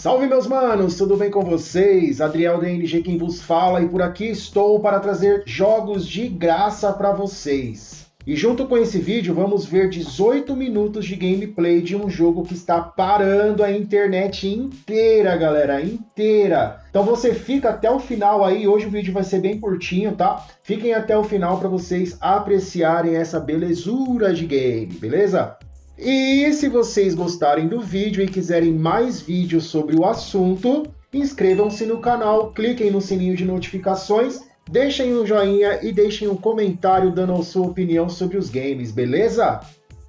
Salve meus manos, tudo bem com vocês? Adriel DNG quem vos fala e por aqui estou para trazer jogos de graça para vocês. E junto com esse vídeo vamos ver 18 minutos de gameplay de um jogo que está parando a internet inteira, galera, inteira. Então você fica até o final aí, hoje o vídeo vai ser bem curtinho, tá? Fiquem até o final para vocês apreciarem essa belezura de game, beleza? E se vocês gostarem do vídeo e quiserem mais vídeos sobre o assunto, inscrevam-se no canal, cliquem no sininho de notificações, deixem um joinha e deixem um comentário dando a sua opinião sobre os games, beleza?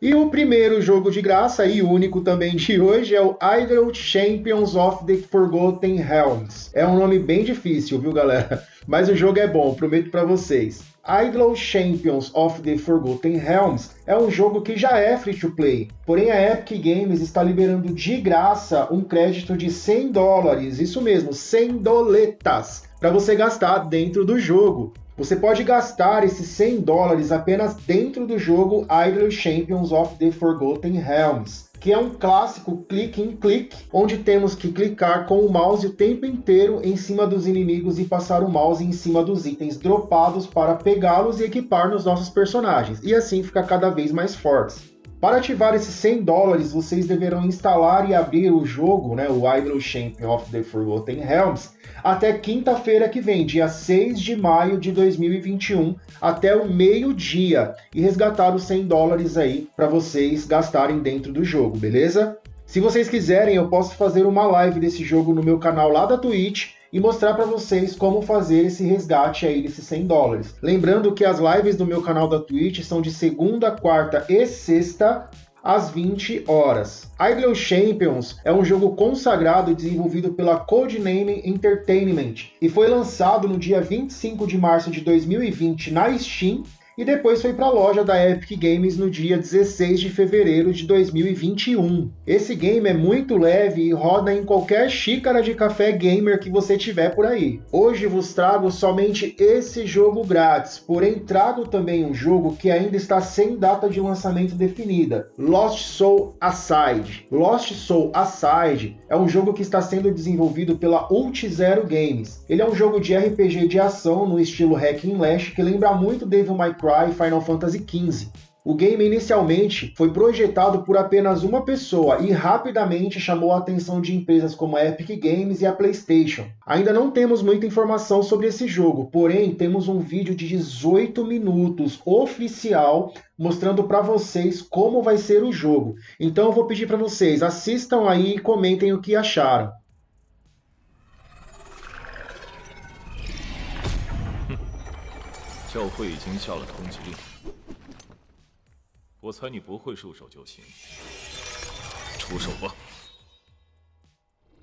E o primeiro jogo de graça e único também de hoje é o Idle Champions of the Forgotten Realms. É um nome bem difícil, viu galera? Mas o jogo é bom, prometo para vocês. Idle Champions of the Forgotten Realms é um jogo que já é free to play, porém a Epic Games está liberando de graça um crédito de 100 dólares, isso mesmo, 100 doletas, para você gastar dentro do jogo. Você pode gastar esses 100 dólares apenas dentro do jogo Idle Champions of the Forgotten Realms que é um clássico click em click, onde temos que clicar com o mouse o tempo inteiro em cima dos inimigos e passar o mouse em cima dos itens dropados para pegá-los e equipar nos nossos personagens, e assim ficar cada vez mais fortes. Para ativar esses 100 dólares, vocês deverão instalar e abrir o jogo, né, o Idle Champion of the Forgotten Realms, até quinta-feira que vem, dia 6 de maio de 2021, até o meio-dia, e resgatar os 100 dólares aí para vocês gastarem dentro do jogo, beleza? Se vocês quiserem, eu posso fazer uma live desse jogo no meu canal lá da Twitch, e mostrar para vocês como fazer esse resgate aí desses 100 dólares. Lembrando que as lives do meu canal da Twitch são de segunda, quarta e sexta às 20 horas. Idle Champions é um jogo consagrado e desenvolvido pela Codename Entertainment e foi lançado no dia 25 de março de 2020 na Steam e depois foi para a loja da Epic Games no dia 16 de fevereiro de 2021. Esse game é muito leve e roda em qualquer xícara de café gamer que você tiver por aí. Hoje vos trago somente esse jogo grátis, porém trago também um jogo que ainda está sem data de lançamento definida, Lost Soul Aside. Lost Soul Aside é um jogo que está sendo desenvolvido pela Ult Zero Games. Ele é um jogo de RPG de ação no estilo Hack and Slash que lembra muito Devil May Cry Final Fantasy XV. O game inicialmente foi projetado por apenas uma pessoa e rapidamente chamou a atenção de empresas como a Epic Games e a PlayStation. Ainda não temos muita informação sobre esse jogo, porém temos um vídeo de 18 minutos oficial mostrando para vocês como vai ser o jogo. Então eu vou pedir para vocês assistam aí e comentem o que acharam. 教会已经下了通缉令，我猜你不会束手就擒。出手吧！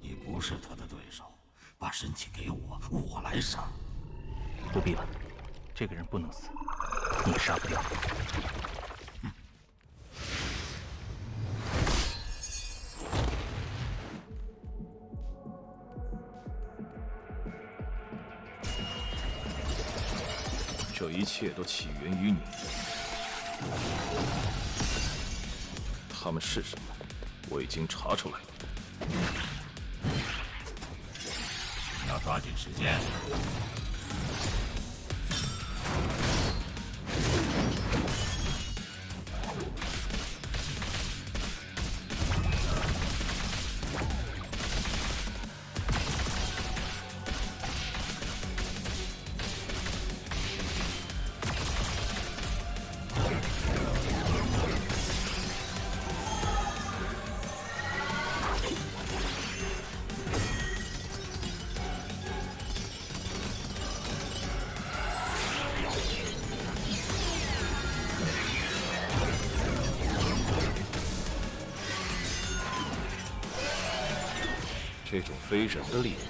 你不是他的对手，把身体给我，我来杀。不必了，这个人不能死，你杀不掉。切都起源于你。他们是什么？我已经查出来了。你要抓紧时间。这种非人的力量，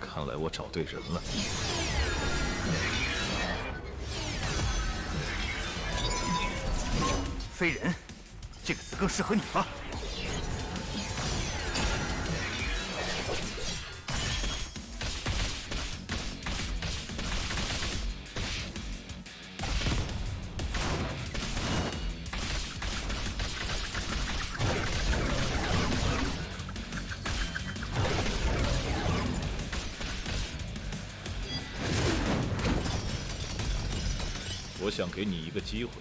看来我找对人了。非人，这个词更适合你吧？给你一个机会。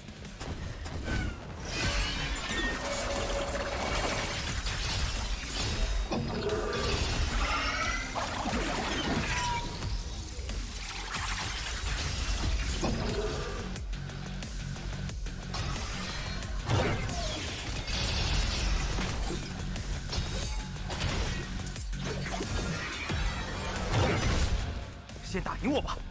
先打赢我吧。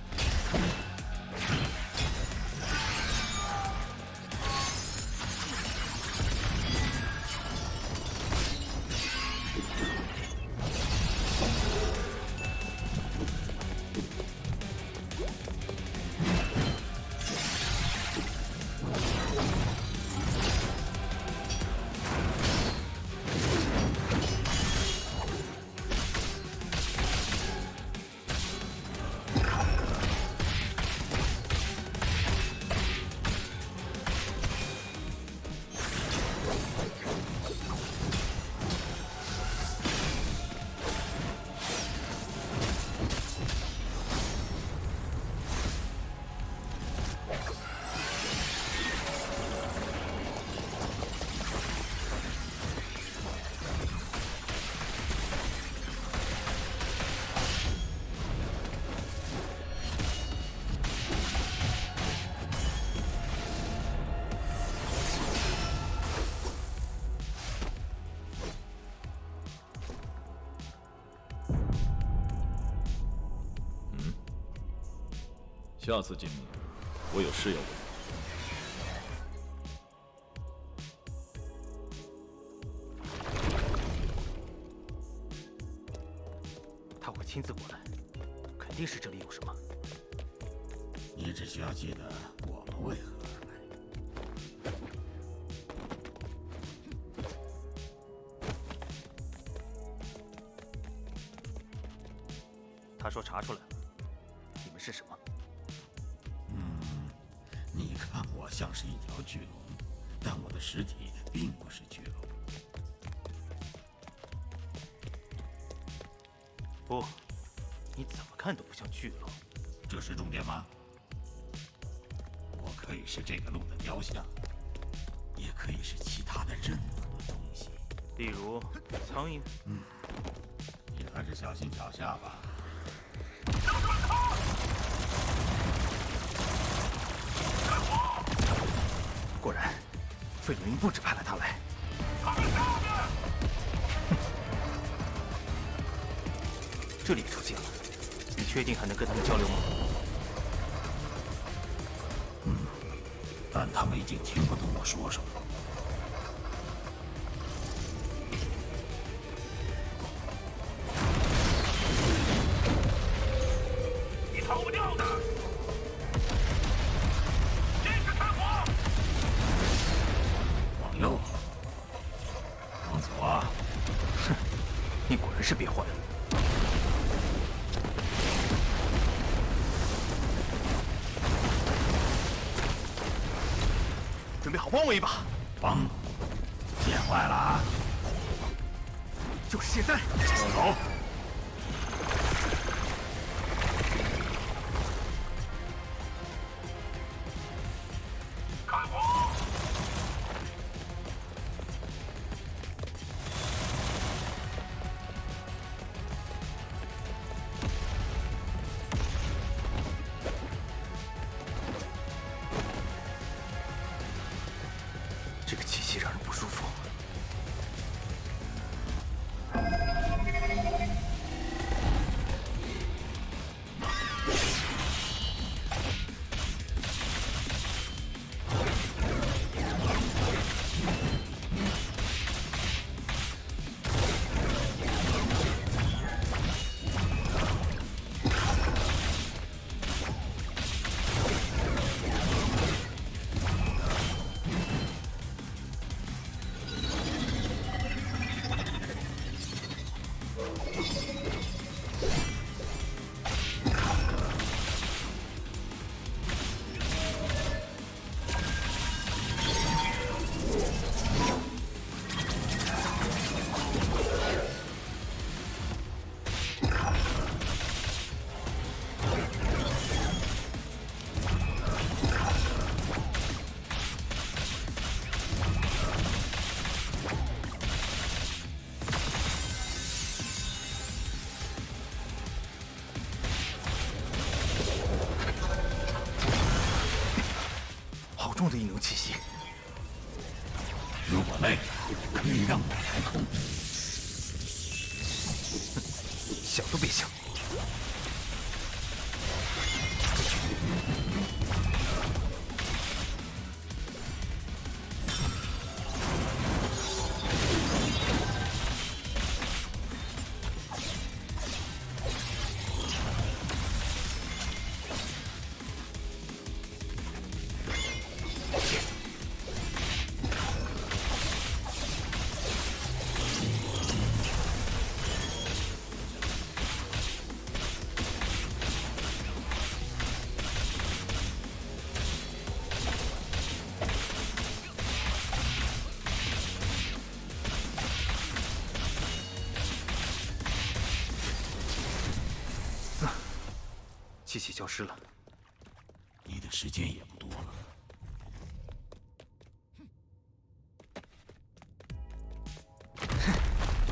下次见面，我有事要问。他会亲自过来，肯定是这里有什么。你只需要记得我们为何而来。他说查出来了，你们是什么？我像是一条巨龙，但我的实体并不是巨龙。不，你怎么看都不像巨龙。这是重点吗？我可以是这个龙的雕像，也可以是其他的任何东西。例如苍蝇。嗯你还是小心脚下吧。果然，费鲁因不止派了他来。这里也出现了，你确定还能跟他们交流吗？但他们已经听不懂我说什么。你果然是变坏了。准备好帮我一把，帮，变坏了啊！就是现在！走。气息。如果累了，可以让我来控。想都别想！气息消失了，你的时间也不多了。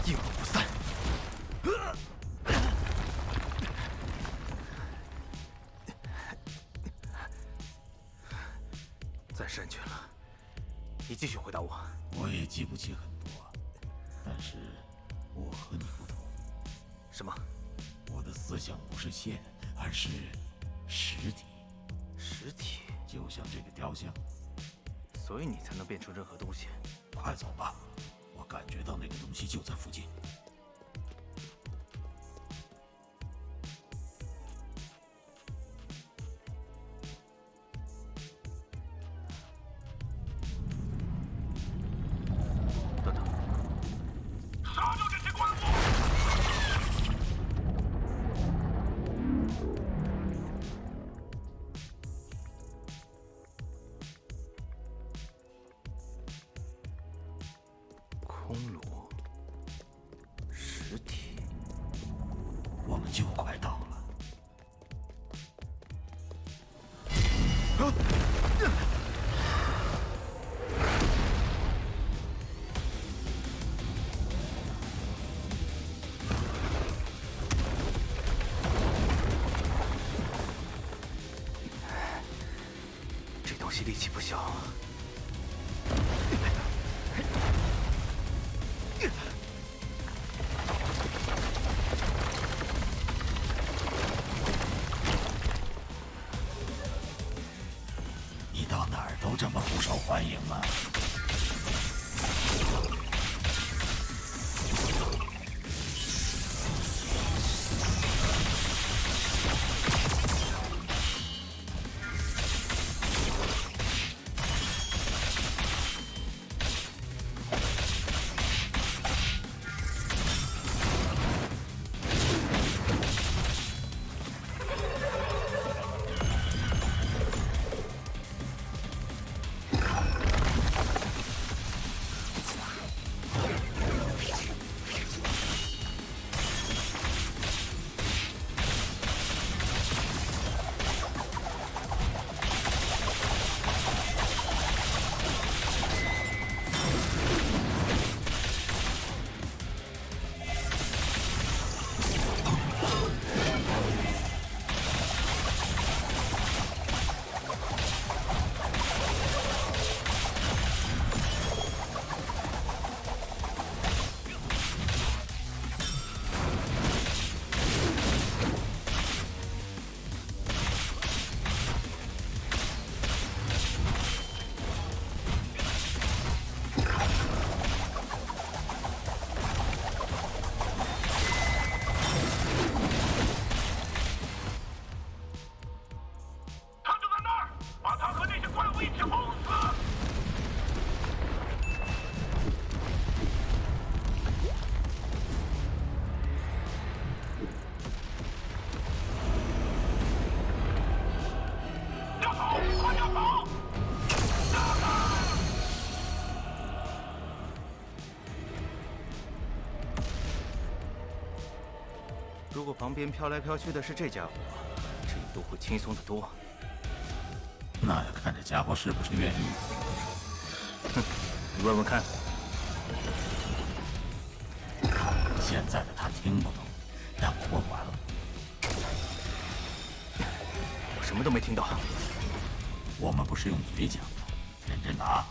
阴魂不散。暂时安全了，你继续回答我。我也记不起很多，但是我和你不同，什么？我的思想不是线，而是实体，实体？就像这个雕像。所以你才能变成任何东西。快走吧，我感觉到那个东西就在附近。力气不小。你到哪儿都这么不受欢迎吗？如果旁边飘来飘去的是这家伙，这一路会轻松得多。那要看这家伙是不是愿意。哼你问问看，现在的他听不懂，但我问完了。我什么都没听到。我们不是用嘴讲的，认真打。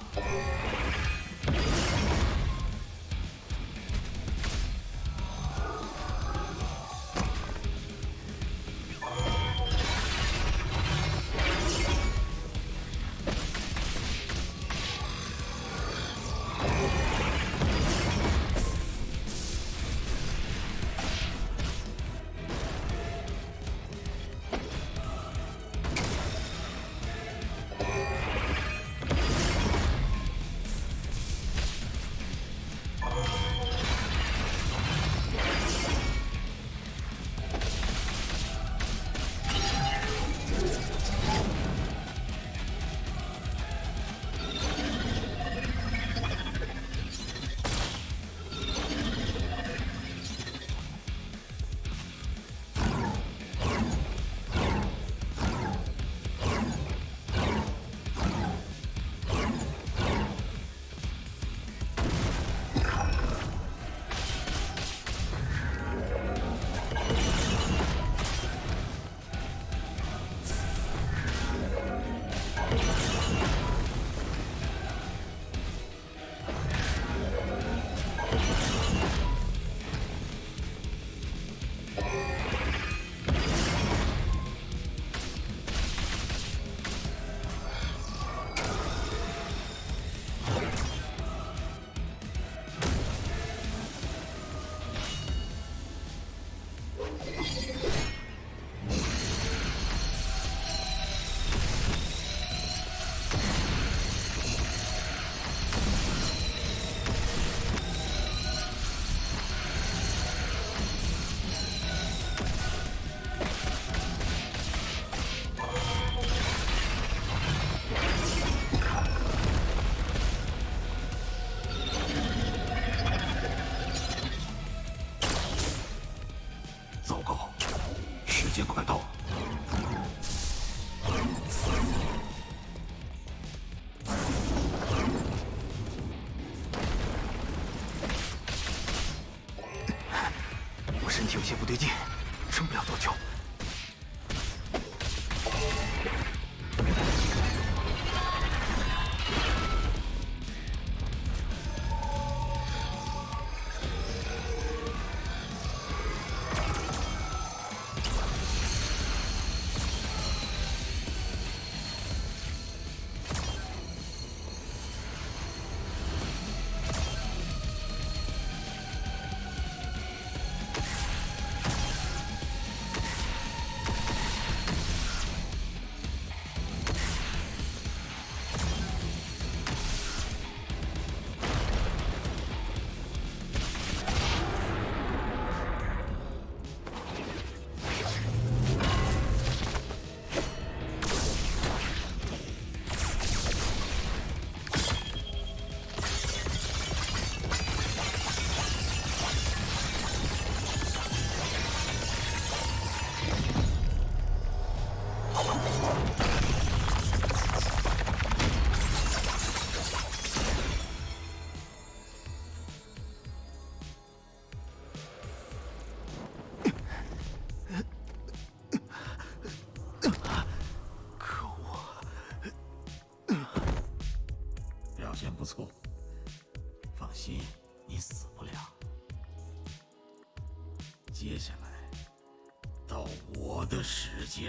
时间快到。了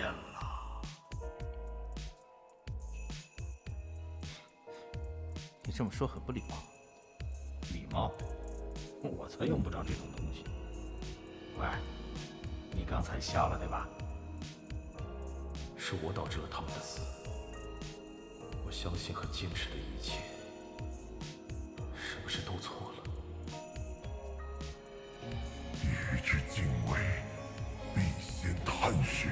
时间了。你这么说很不礼貌。礼貌？我才用不着这种东西。喂，你刚才笑了对吧？是我导致了他们的死。我相信和坚持的一切，是不是都错了？欲知敬畏，必先探寻。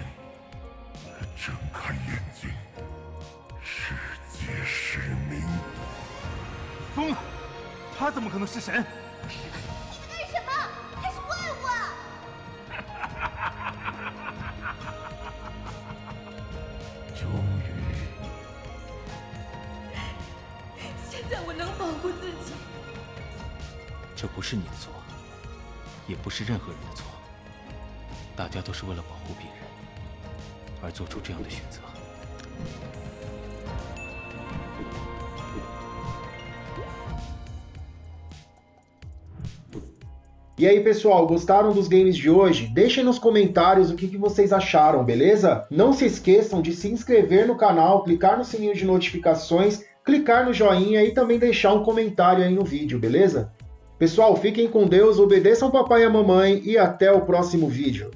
怎么可能是神？干什么？他是怪物啊！终于，现在我能保护自己。这不是你的错，也不是任何人的错。大家都是为了保护别人而做出这样的选择。E aí, pessoal, gostaram dos games de hoje? Deixem nos comentários o que, que vocês acharam, beleza? Não se esqueçam de se inscrever no canal, clicar no sininho de notificações, clicar no joinha e também deixar um comentário aí no vídeo, beleza? Pessoal, fiquem com Deus, obedeçam papai e a mamãe e até o próximo vídeo.